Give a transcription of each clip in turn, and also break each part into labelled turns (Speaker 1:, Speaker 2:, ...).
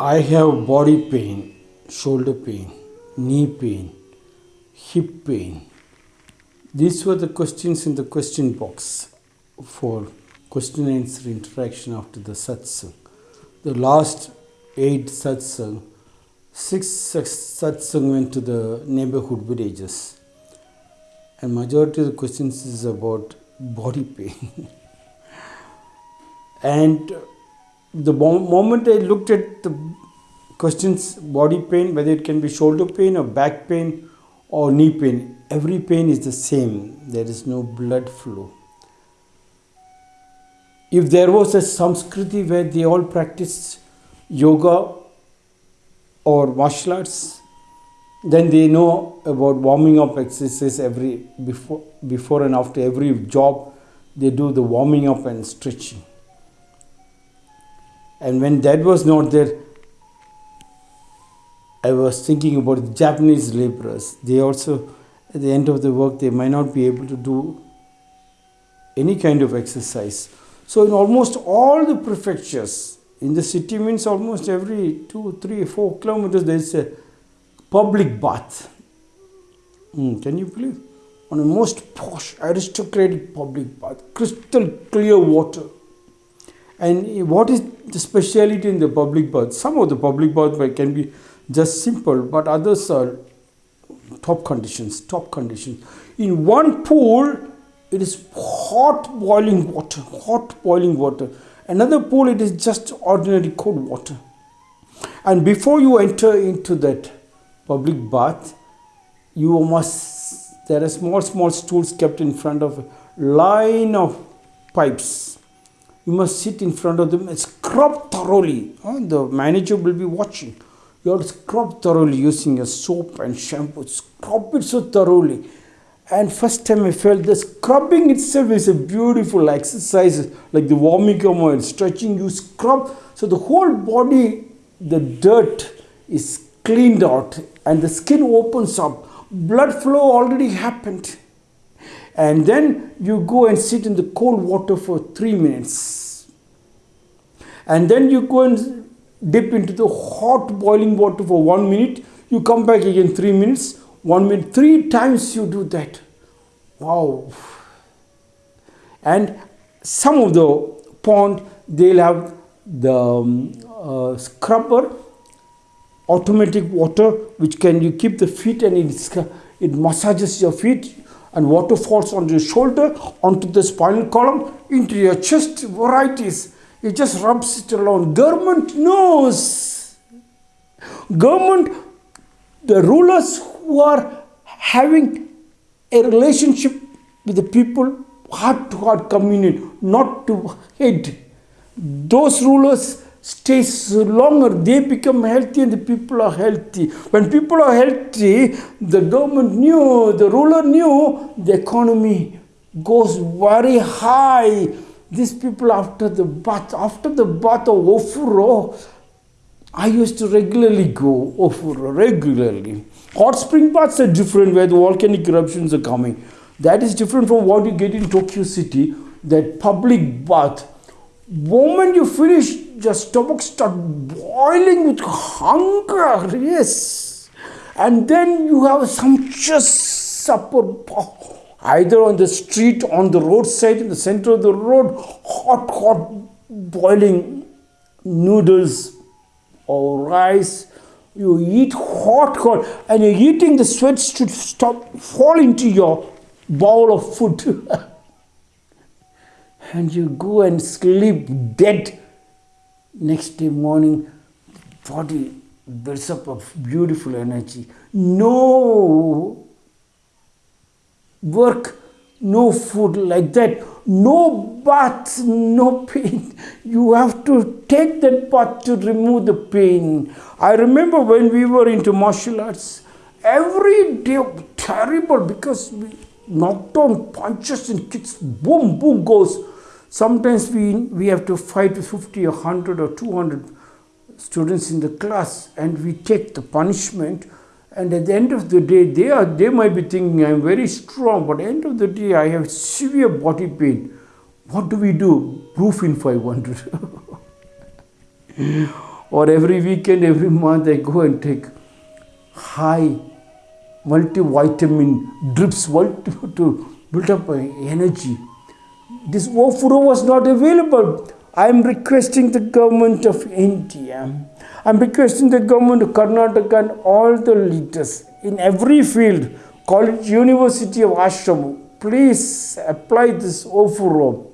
Speaker 1: I have body pain, shoulder pain, knee pain, hip pain. These were the questions in the question box for question answer interaction after the satsang. The last eight satsang, six satsang went to the neighborhood villages, and majority of the questions is about body pain. and the moment I looked at the questions, body pain, whether it can be shoulder pain or back pain or knee pain, every pain is the same. There is no blood flow. If there was a Samskriti where they all practiced yoga or martial arts, then they know about warming up exercises every before before and after every job they do the warming up and stretching and when that was not there, I was thinking about the Japanese laborers. They also, at the end of the work, they might not be able to do any kind of exercise. So, in almost all the prefectures, in the city means almost every two, three, four kilometers, there is a public bath. Mm, can you believe? On a most posh, aristocratic public bath, crystal clear water and what is the speciality in the public bath? Some of the public bath can be just simple, but others are top conditions, top conditions. In one pool, it is hot boiling water, hot boiling water. Another pool, it is just ordinary cold water. And before you enter into that public bath, you must, there are small, small stools kept in front of a line of pipes you must sit in front of them and scrub thoroughly. Oh, the manager will be watching. You have to scrub thoroughly using a soap and shampoo. Scrub it so thoroughly. And first time I felt the scrubbing itself is a beautiful exercise, like the warming up and stretching. You scrub, so the whole body, the dirt is cleaned out and the skin opens up. Blood flow already happened and then you go and sit in the cold water for three minutes. And then you go and dip into the hot boiling water for one minute. You come back again three minutes. One minute three times you do that. Wow. And some of the pond they'll have the um, uh, scrubber automatic water which can you keep the feet and it, it massages your feet and water falls on your shoulder, onto the spinal column, into your chest, varieties. It just rubs it along. Government knows. Government, the rulers who are having a relationship with the people, heart to heart communion, not to hate. Those rulers stays longer, they become healthy and the people are healthy. When people are healthy, the government knew, the ruler knew, the economy goes very high. These people after the bath, after the bath of Ofuro, I used to regularly go Ofuro, regularly. Hot spring baths are different where the volcanic eruptions are coming. That is different from what you get in Tokyo City, that public bath. Moment you finish your stomach start boiling with hunger, yes. And then you have a sumptuous supper, oh, either on the street, on the roadside, in the center of the road, hot, hot, boiling noodles or rice. You eat hot, hot, and you're eating, the sweat should stop, fall into your bowl of food. and you go and sleep dead next day morning body builds up of beautiful energy. No work no food like that. No bath no pain. You have to take that bath to remove the pain. I remember when we were into martial arts every day terrible because we knocked down punches and kicks. Boom boom goes Sometimes we, we have to fight with 50 or 100 or 200 students in the class and we take the punishment and at the end of the day they are they might be thinking I'm very strong but at the end of the day I have severe body pain. What do we do? Proof in 500. or every weekend, every month, I go and take high multivitamin drips to build up my energy. This Ofuro was not available. I am requesting the government of India. I am requesting the government of Karnataka and all the leaders in every field, college, university of Ashram, please apply this Ofuro.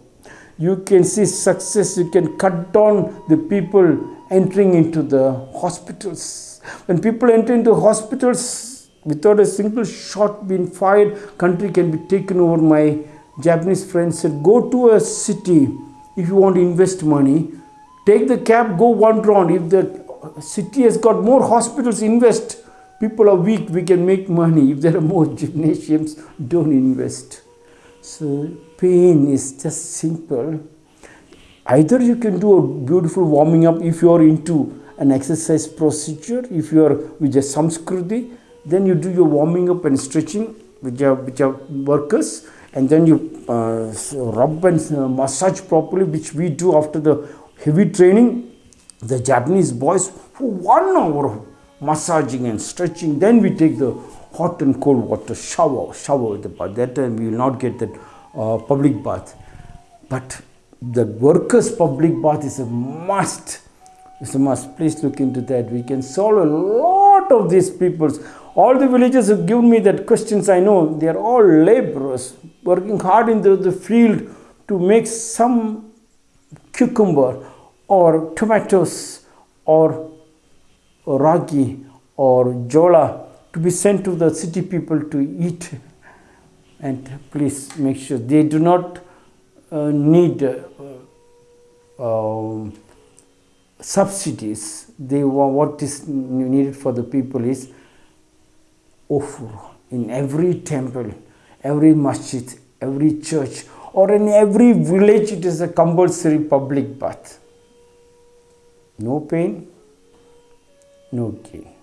Speaker 1: You can see success. You can cut down the people entering into the hospitals. When people enter into hospitals without a single shot being fired, country can be taken over. My Japanese friend said, go to a city if you want to invest money. Take the cab, go one round. If the city has got more hospitals, invest. People are weak, we can make money. If there are more gymnasiums, don't invest. So pain is just simple Either you can do a beautiful warming up if you are into an exercise procedure, if you are with a samskriti, then you do your warming up and stretching with your, with your workers and then you uh, rub and massage properly which we do after the heavy training. The Japanese boys for one hour of massaging and stretching then we take the hot and cold water shower, shower the bath. That time we will not get that uh, public bath. But the workers' public bath is a must. It's a must. Please look into that. We can solve a lot of these peoples. All the villagers have given me that questions. I know they are all laborers working hard in the, the field to make some cucumber or tomatoes or, ragi or jola to be sent to the city people to eat. And please make sure they do not uh, need uh, um, subsidies. They what is needed for the people is Ofuro in every temple, every masjid, every church, or in every village. It is a compulsory public bath. No pain, no gain.